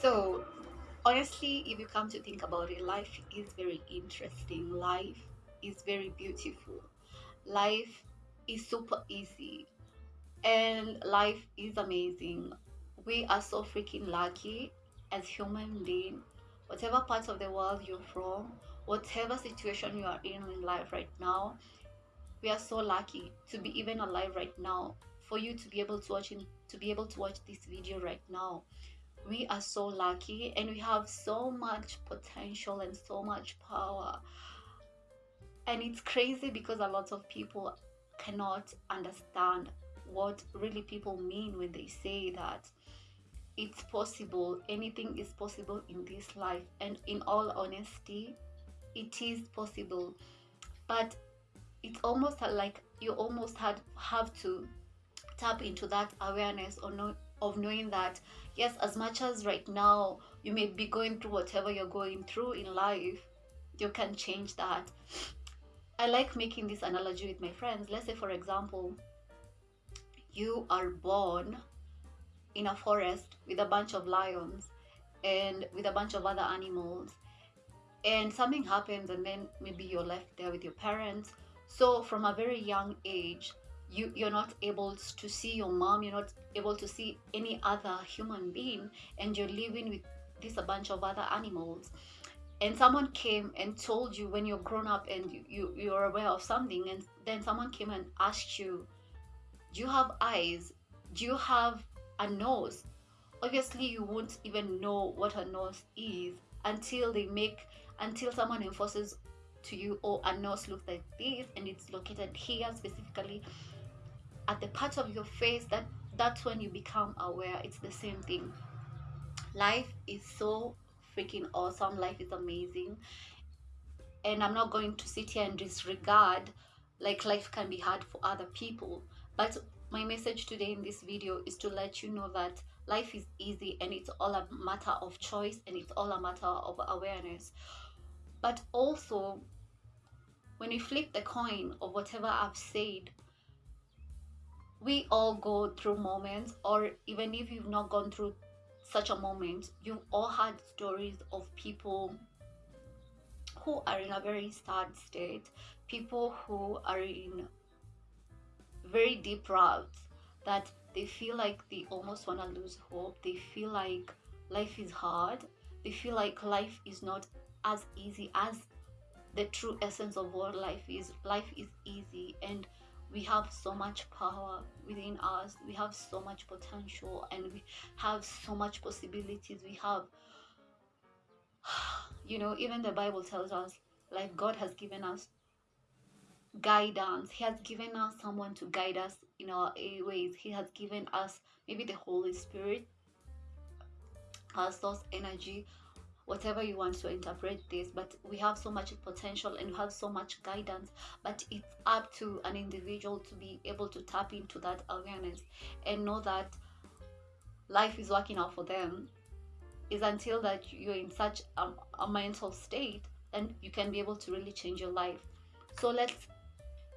So, honestly, if you come to think about it, life is very interesting. Life is very beautiful. Life is super easy. And life is amazing. We are so freaking lucky as human beings. Whatever part of the world you're from, whatever situation you are in in life right now, we are so lucky to be even alive right now. For you to be able to watch in, to be able to watch this video right now we are so lucky and we have so much potential and so much power. And it's crazy because a lot of people cannot understand what really people mean when they say that it's possible anything is possible in this life. And in all honesty it is possible. But it's almost like you almost had have to tap into that awareness or know, of knowing that yes as much as right now you may be going through whatever you're going through in life you can change that. I like making this analogy with my friends. Let's say for example you are born in a forest with a bunch of lions and with a bunch of other animals and something happens and then maybe you're left there with your parents. So from a very young age you you're not able to see your mom you're not able to see any other human being and you're living with this a bunch of other animals. And someone came and told you when you're grown up and you, you you're aware of something and then someone came and asked you do you have eyes? Do you have a nose? Obviously you won't even know what a nose is until they make until someone enforces to you oh a nose looks like this and it's located here specifically at the part of your face that that's when you become aware. It's the same thing. Life is so freaking awesome. Life is amazing. And i'm not going to sit here and disregard like life can be hard for other people. But my message today in this video is to let you know that life is easy and it's all a matter of choice and it's all a matter of awareness. But also when you flip the coin of whatever i've said we all go through moments or even if you've not gone through such a moment you've all had stories of people who are in a very sad state people who are in very deep routes that they feel like they almost want to lose hope. They feel like life is hard. They feel like life is not as easy as the true essence of what life is. Life is easy and we have so much power within us we have so much potential and we have so much possibilities. We have you know even the bible tells us like god has given us guidance. He has given us someone to guide us in our ways. He has given us maybe the holy spirit our source energy whatever you want to interpret this but we have so much potential and we have so much guidance but it's up to an individual to be able to tap into that awareness and know that life is working out for them. Is until that you're in such a, a mental state and you can be able to really change your life. So let's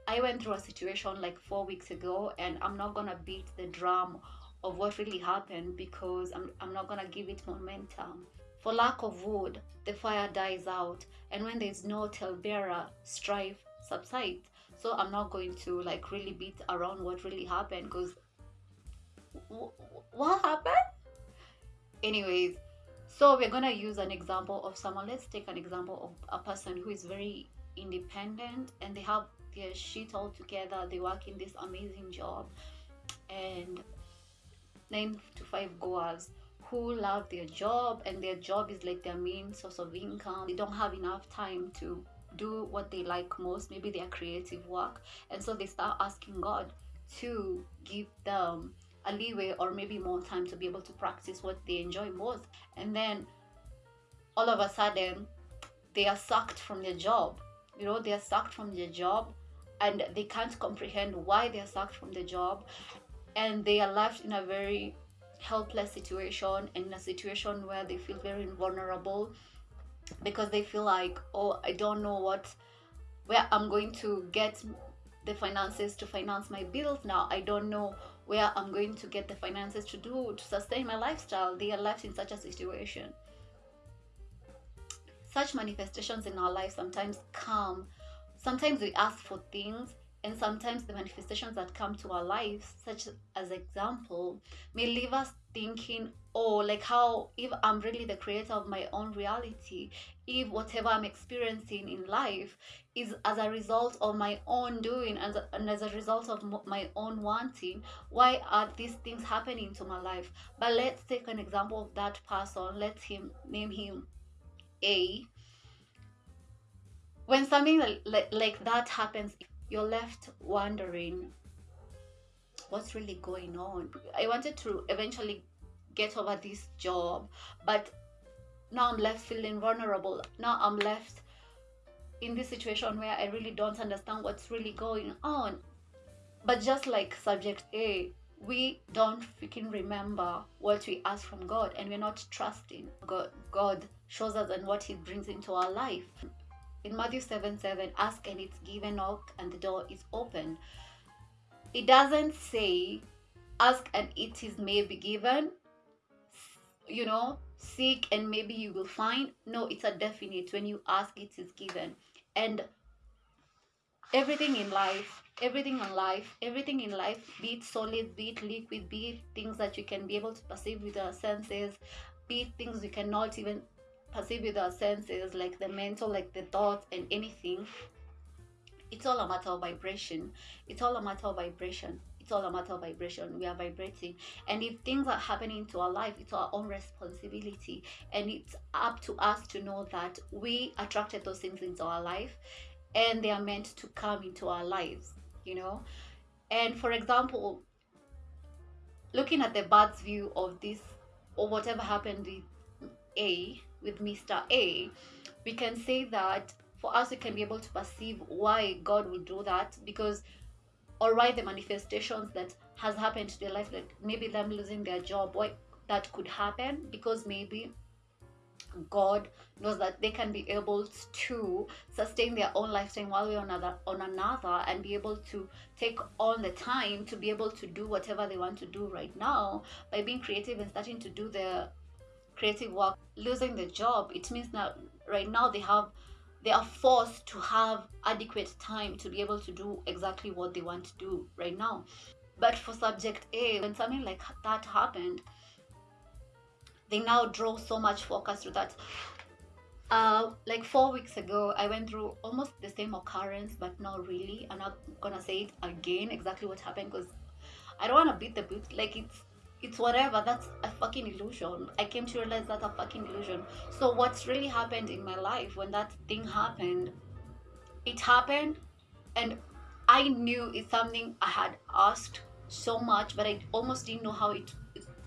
i went through a situation like four weeks ago and i'm not gonna beat the drum of what really happened because i'm, I'm not gonna give it momentum for lack of wood, the fire dies out, and when there's no talebearer, strife subsides. So I'm not going to like really beat around what really happened because what happened? Anyways, so we're gonna use an example of someone. Let's take an example of a person who is very independent and they have their shit all together. They work in this amazing job and nine to five goers who love their job and their job is like their main source of income. They don't have enough time to do what they like most. Maybe their creative work. And so they start asking god to give them a leeway or maybe more time to be able to practice what they enjoy most. And then all of a sudden they are sucked from their job. You know they are sucked from their job and they can't comprehend why they are sucked from the job. And they are left in a very helpless situation and in a situation where they feel very vulnerable because they feel like oh i don't know what where i'm going to get the finances to finance my bills now i don't know where I'm going to get the finances to do to sustain my lifestyle. They are left in such a situation. Such manifestations in our life sometimes come. Sometimes we ask for things and sometimes the manifestations that come to our lives such as example may leave us thinking oh like how if i'm really the creator of my own reality if whatever i'm experiencing in life is as a result of my own doing and, and as a result of my own wanting why are these things happening to my life? But let's take an example of that person let's him name him a. When something like, like that happens you're left wondering what's really going on. I wanted to eventually get over this job, but now I'm left feeling vulnerable. Now I'm left in this situation where I really don't understand what's really going on. But just like subject A, we don't freaking remember what we ask from God and we're not trusting God. God shows us and what He brings into our life. In Matthew 7 7, ask and it's given, knock and the door is open. It doesn't say ask and it is may be given, you know, seek and maybe you will find. No, it's a definite. When you ask, it is given. And everything in life, everything in life, everything in life, be it solid, be it liquid, be it things that you can be able to perceive with our senses, be it things you cannot even perceive with our senses, like the mental, like the thoughts and anything, it's all a matter of vibration. It's all a matter of vibration. It's all a matter of vibration. We are vibrating. And if things are happening to our life, it's our own responsibility. And it's up to us to know that we attracted those things into our life and they are meant to come into our lives, you know? And for example, looking at the bird's view of this or whatever happened with A, with Mr. A, we can say that for us, we can be able to perceive why God will do that because, or why the manifestations that has happened to their life, like maybe them losing their job, why that could happen because maybe God knows that they can be able to sustain their own lifestyle while we're on another, on another and be able to take on the time to be able to do whatever they want to do right now by being creative and starting to do their creative work losing the job it means that right now they have they are forced to have adequate time to be able to do exactly what they want to do right now. But for subject a when something like that happened they now draw so much focus to that. Uh, like four weeks ago i went through almost the same occurrence but not really. I'm not gonna say it again exactly what happened because i don't want to beat the boot like it's it's whatever that's a fucking illusion. I came to realize that's a fucking illusion. So what's really happened in my life when that thing happened it happened and i knew it's something i had asked so much but i almost didn't know how it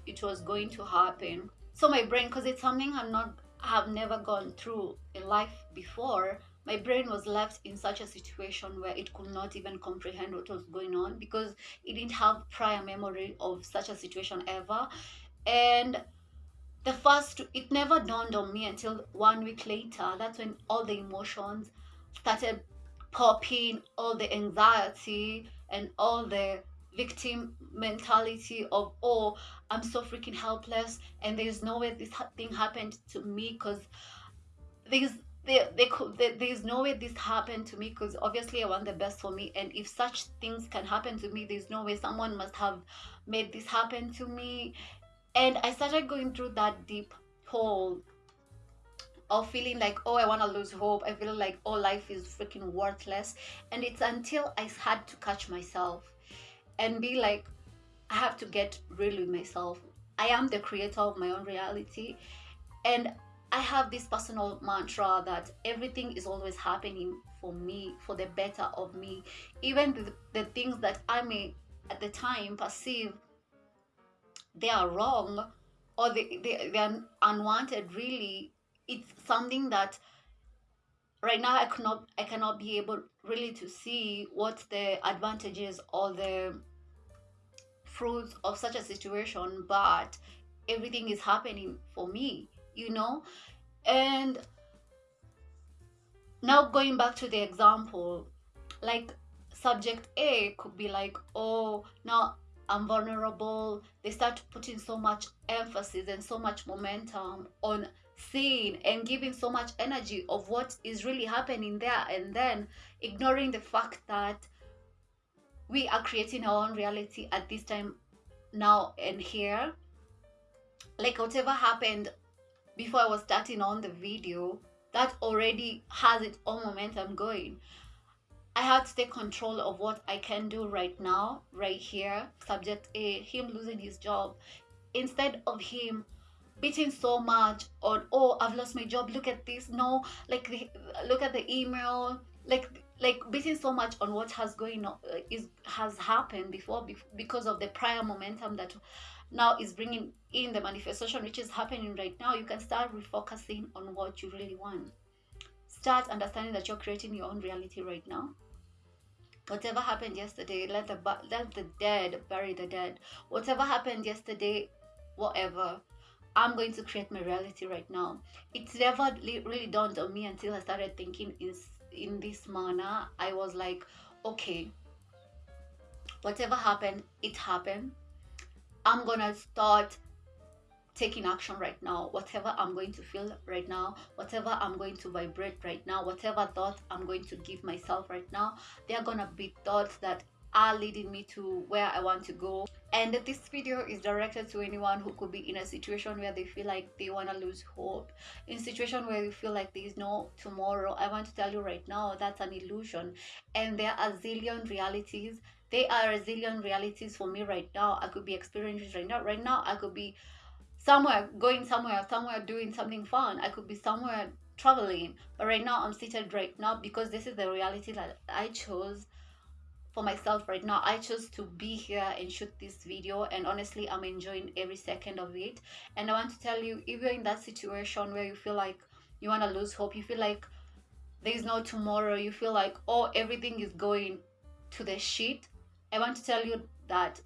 it, was going to happen. So my brain because it's something i'm not have never gone through in life before my brain was left in such a situation where it could not even comprehend what was going on because it didn't have prior memory of such a situation ever. And the first it never dawned on me until one week later. That's when all the emotions started popping all the anxiety and all the victim mentality of oh i'm so freaking helpless and there's no way this thing happened to me because there's they, they could they, there's no way this happened to me because obviously i want the best for me and if such things can happen to me there's no way someone must have made this happen to me. And i started going through that deep hole of feeling like oh i want to lose hope. I feel like oh life is freaking worthless. And it's until i had to catch myself and be like i have to get real with myself. I am the creator of my own reality. And I have this personal mantra that everything is always happening for me, for the better of me. Even the, the things that I may at the time perceive they are wrong or they, they, they are unwanted, really, it's something that right now I cannot I cannot be able really to see what the advantages or the fruits of such a situation, but everything is happening for me you know and now going back to the example like subject a could be like oh now I'm vulnerable. They start putting so much emphasis and so much momentum on seeing and giving so much energy of what is really happening there and then ignoring the fact that we are creating our own reality at this time now and here like whatever happened before I was starting on the video that already has its own momentum going I have to take control of what I can do right now, right here. Subject A, him losing his job. Instead of him beating so much on, oh, I've lost my job, look at this. No, like, the, look at the email. Like, like beating so much on what has going on uh, is has happened before because of the prior momentum that now is bringing in the manifestation which is happening right now you can start refocusing on what you really want. Start understanding that you're creating your own reality right now. Whatever happened yesterday let the let the dead bury the dead. Whatever happened yesterday whatever i'm going to create my reality right now. It's never really dawned on me until i started thinking in in this manner. I was like okay whatever happened it happened i'm gonna start taking action right now. Whatever i'm going to feel right now whatever i'm going to vibrate right now whatever thought i'm going to give myself right now they're gonna be thoughts that are leading me to where i want to go. And this video is directed to anyone who could be in a situation where they feel like they want to lose hope. In a situation where you feel like there is no tomorrow. I want to tell you right now that's an illusion. And there are zillion realities. They are a zillion realities for me right now. I could be experiencing right now. Right now i could be somewhere, going somewhere, somewhere doing something fun. I could be somewhere traveling. But right now, I'm seated right now because this is the reality that I chose for myself right now. I chose to be here and shoot this video. And honestly, I'm enjoying every second of it. And I want to tell you, if you're in that situation where you feel like you want to lose hope, you feel like there is no tomorrow, you feel like, oh, everything is going to the shit. I want to tell you that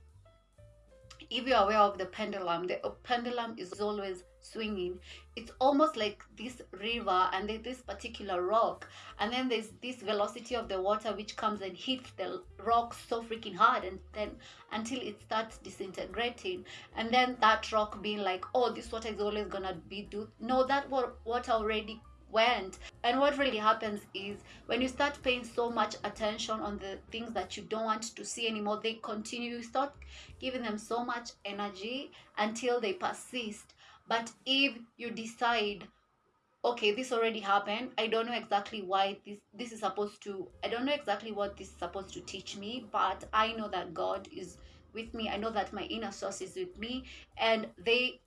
if you're aware of the pendulum the pendulum is always swinging it's almost like this river and this particular rock and then there's this velocity of the water which comes and hits the rock so freaking hard and then until it starts disintegrating and then that rock being like oh this water is always gonna be do no that water already went. And what really happens is when you start paying so much attention on the things that you don't want to see anymore, they continue. You start giving them so much energy until they persist. But if you decide, okay, this already happened, I don't know exactly why this this is supposed to, I don't know exactly what this is supposed to teach me, but I know that God is with me. I know that my inner source is with me, and they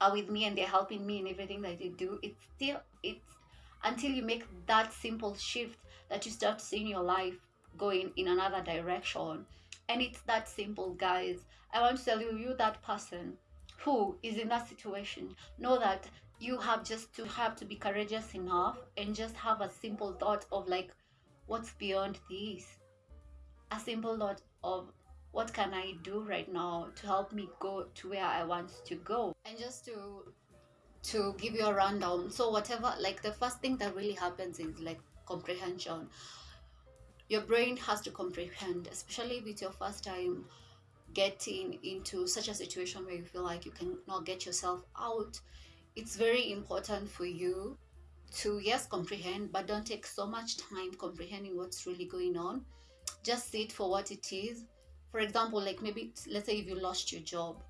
are with me and they're helping me in everything that they do. It's still it's until you make that simple shift that you start seeing your life going in another direction. And it's that simple guys. I want to tell you you that person who is in that situation know that you have just to have to be courageous enough and just have a simple thought of like what's beyond this a simple thought of what can I do right now to help me go to where I want to go? And just to to give you a rundown. So whatever like the first thing that really happens is like comprehension. Your brain has to comprehend, especially with your first time getting into such a situation where you feel like you cannot get yourself out. It's very important for you to yes comprehend but don't take so much time comprehending what's really going on just see it for what it is for example like maybe let's say if you lost your job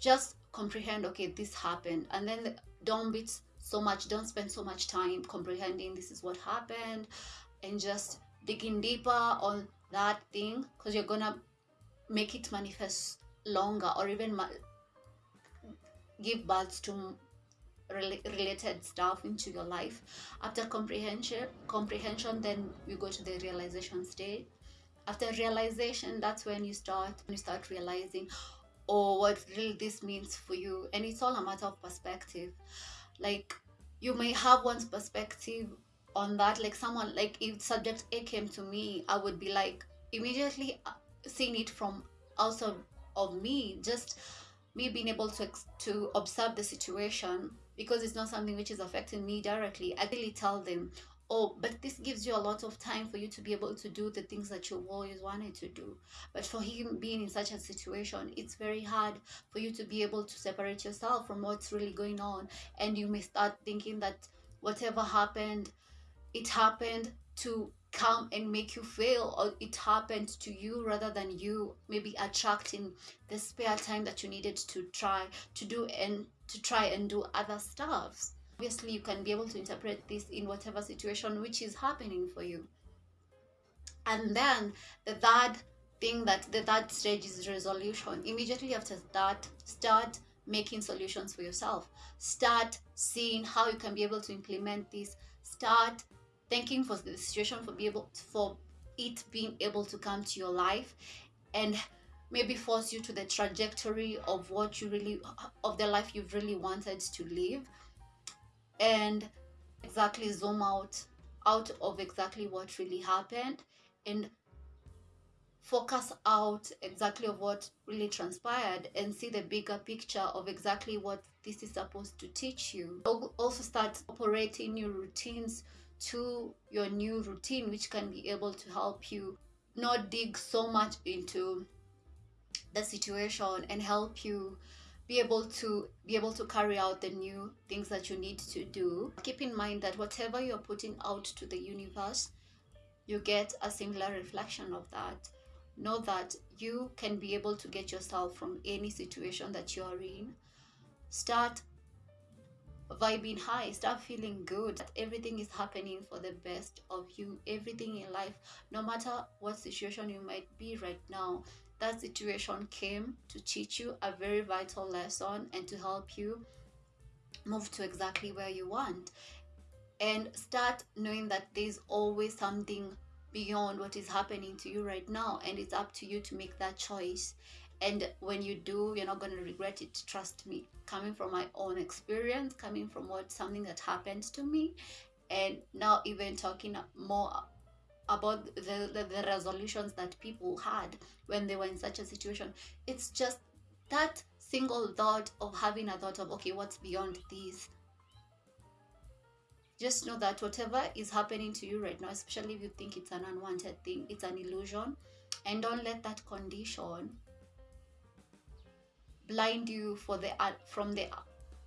just comprehend okay this happened and then don't be so much don't spend so much time comprehending this is what happened and just digging deeper on that thing because you're gonna make it manifest longer or even give birth to related stuff into your life. After comprehension comprehension then you go to the realization stage. After realization that's when you start you start realizing oh what really this means for you. And it's all a matter of perspective. Like you may have one's perspective on that. Like someone like if subject a came to me i would be like immediately uh, seeing it from outside of me just me being able to to observe the situation because it's not something which is affecting me directly. I really tell them oh but this gives you a lot of time for you to be able to do the things that you always wanted to do. But for him being in such a situation it's very hard for you to be able to separate yourself from what's really going on. And you may start thinking that whatever happened it happened to come and make you fail or it happened to you rather than you maybe attracting the spare time that you needed to try to do and to try and do other stuffs. Obviously you can be able to interpret this in whatever situation which is happening for you. And then the third thing that the third stage is resolution. Immediately after that start making solutions for yourself. Start seeing how you can be able to implement this. Start thanking for the situation for be able for it being able to come to your life and maybe force you to the trajectory of what you really of the life you've really wanted to live. And exactly zoom out out of exactly what really happened and focus out exactly of what really transpired and see the bigger picture of exactly what this is supposed to teach you. Also start operating new routines to your new routine which can be able to help you not dig so much into the situation and help you be able to be able to carry out the new things that you need to do. Keep in mind that whatever you're putting out to the universe you get a similar reflection of that. Know that you can be able to get yourself from any situation that you are in. Start vibing high start feeling good that everything is happening for the best of you everything in life no matter what situation you might be right now. That situation came to teach you a very vital lesson and to help you move to exactly where you want. And start knowing that there's always something beyond what is happening to you right now and it's up to you to make that choice and when you do you're not going to regret it trust me. Coming from my own experience coming from what something that happened to me and now even talking more about the, the, the resolutions that people had when they were in such a situation it's just that single thought of having a thought of okay what's beyond this? Just know that whatever is happening to you right now especially if you think it's an unwanted thing it's an illusion and don't let that condition blind you for the uh, from the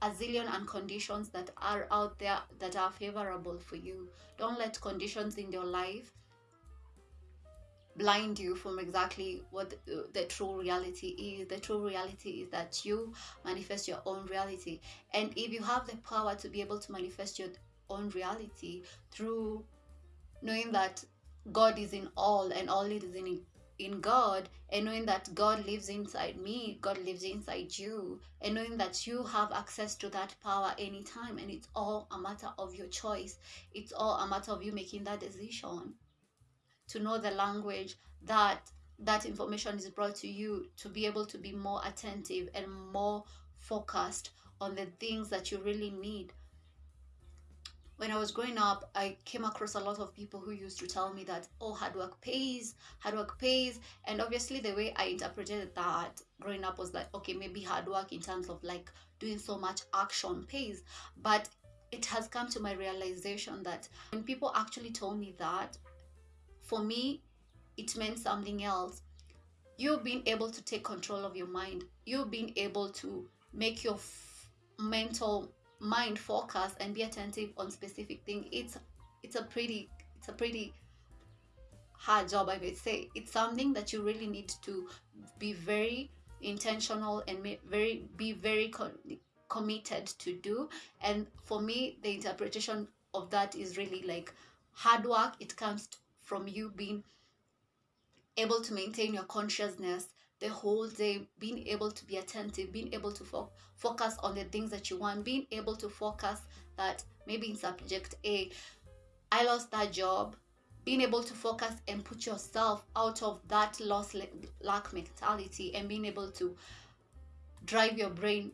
a zillion and conditions that are out there that are favorable for you. Don't let conditions in your life blind you from exactly what the, the, true reality is. The true reality is that you manifest your own reality. And if you have the power to be able to manifest your own reality through knowing that god is in all and all is in in God and knowing that God lives inside me, God lives inside you, and knowing that you have access to that power anytime, and it's all a matter of your choice. It's all a matter of you making that decision to know the language that that information is brought to you to be able to be more attentive and more focused on the things that you really need when I was growing up, I came across a lot of people who used to tell me that, oh, hard work pays, hard work pays. And obviously, the way I interpreted that growing up was like, okay, maybe hard work in terms of like doing so much action pays. But it has come to my realization that when people actually told me that, for me, it meant something else. You being able to take control of your mind, you being able to make your mental mind focus and be attentive on specific thing it's it's a pretty it's a pretty hard job i would say. It's something that you really need to be very intentional and very be very committed to do. And for me the interpretation of that is really like hard work. It comes from you being able to maintain your consciousness the whole day being able to be attentive being able to fo- focus on the things that you want being able to focus that maybe in subject a i lost that job being able to focus and put yourself out of that loss lack mentality and being able to drive your brain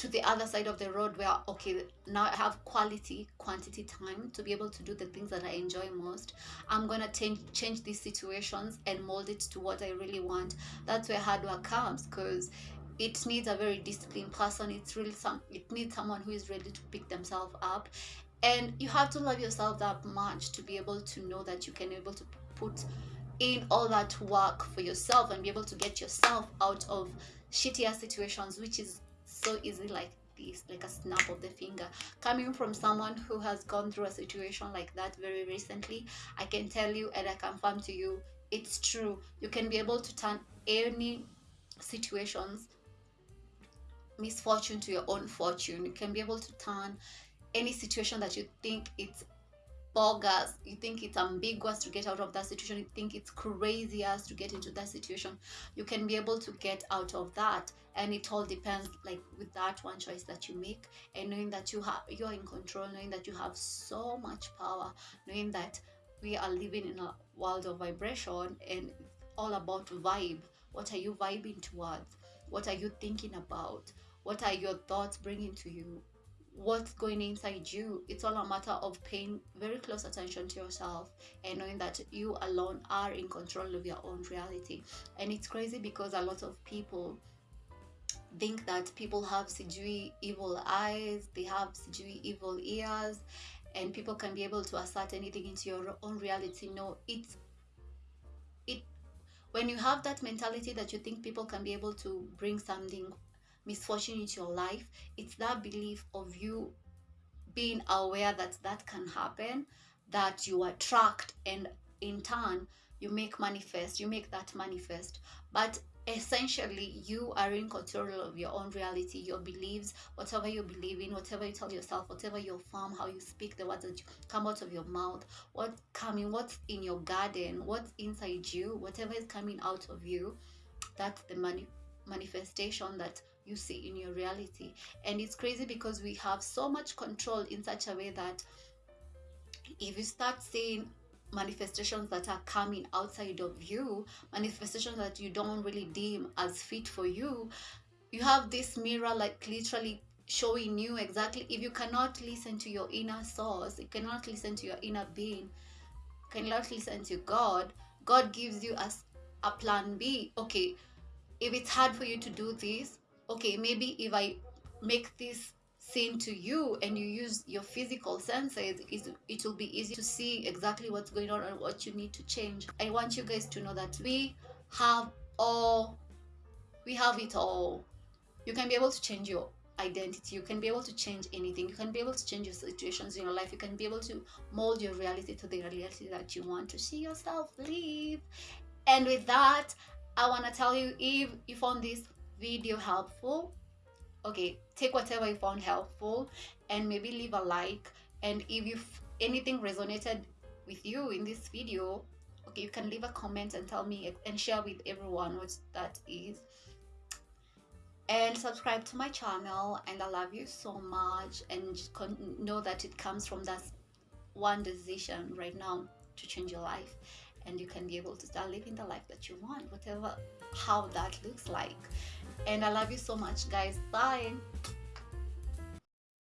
to the other side of the road where okay now i have quality quantity time to be able to do the things that i enjoy most. I'm gonna change change these situations and mold it to what i really want. That's where hard work comes because it needs a very disciplined person. It's really some it needs someone who is ready to pick themselves up. And you have to love yourself that much to be able to know that you can be able to put in all that work for yourself and be able to get yourself out of shittier situations which is so easy like this like a snap of the finger. Coming from someone who has gone through a situation like that very recently i can tell you and i confirm to you it's true. You can be able to turn any situations misfortune to your own fortune. You can be able to turn any situation that you think it's bogus you think it's ambiguous to get out of that situation. You think it's crazy as to get into that situation. You can be able to get out of that. And it all depends like with that one choice that you make and knowing that you have you're in control knowing that you have so much power knowing that we are living in a world of vibration and all about vibe. What are you vibing towards? What are you thinking about? What are your thoughts bringing to you what's going inside you. It's all a matter of paying very close attention to yourself and knowing that you alone are in control of your own reality. And it's crazy because a lot of people think that people have sijui evil eyes, they have sijui evil ears, and people can be able to assert anything into your own reality. No, it's it when you have that mentality that you think people can be able to bring something misfortune into your life it's that belief of you being aware that that can happen that you attract and in turn you make manifest you make that manifest. But essentially you are in control of your own reality your beliefs whatever you believe in whatever you tell yourself whatever you affirm how you speak the words that come out of your mouth what coming what's in your garden what's inside you whatever is coming out of you that's the mani- manifestation that you see in your reality. And it's crazy because we have so much control in such a way that if you start seeing manifestations that are coming outside of you, manifestations that you don't really deem as fit for you, you have this mirror like literally showing you exactly if you cannot listen to your inner source, you cannot listen to your inner being, cannot listen to God, God gives you as a plan B. Okay, if it's hard for you to do this, okay, maybe if I make this seen to you and you use your physical senses, it, it will be easy to see exactly what's going on and what you need to change. I want you guys to know that we have all, we have it all. You can be able to change your identity. You can be able to change anything. You can be able to change your situations in your life. You can be able to mold your reality to the reality that you want to see yourself live. And with that, I want to tell you if you found this video helpful. Okay take whatever you found helpful and maybe leave a like. And if you anything resonated with you in this video okay you can leave a comment and tell me and share with everyone what that is. And subscribe to my channel and i love you so much. And know that it comes from that one decision right now to change your life. And you can be able to start living the life that you want whatever how that looks like and I love you so much, guys. Bye.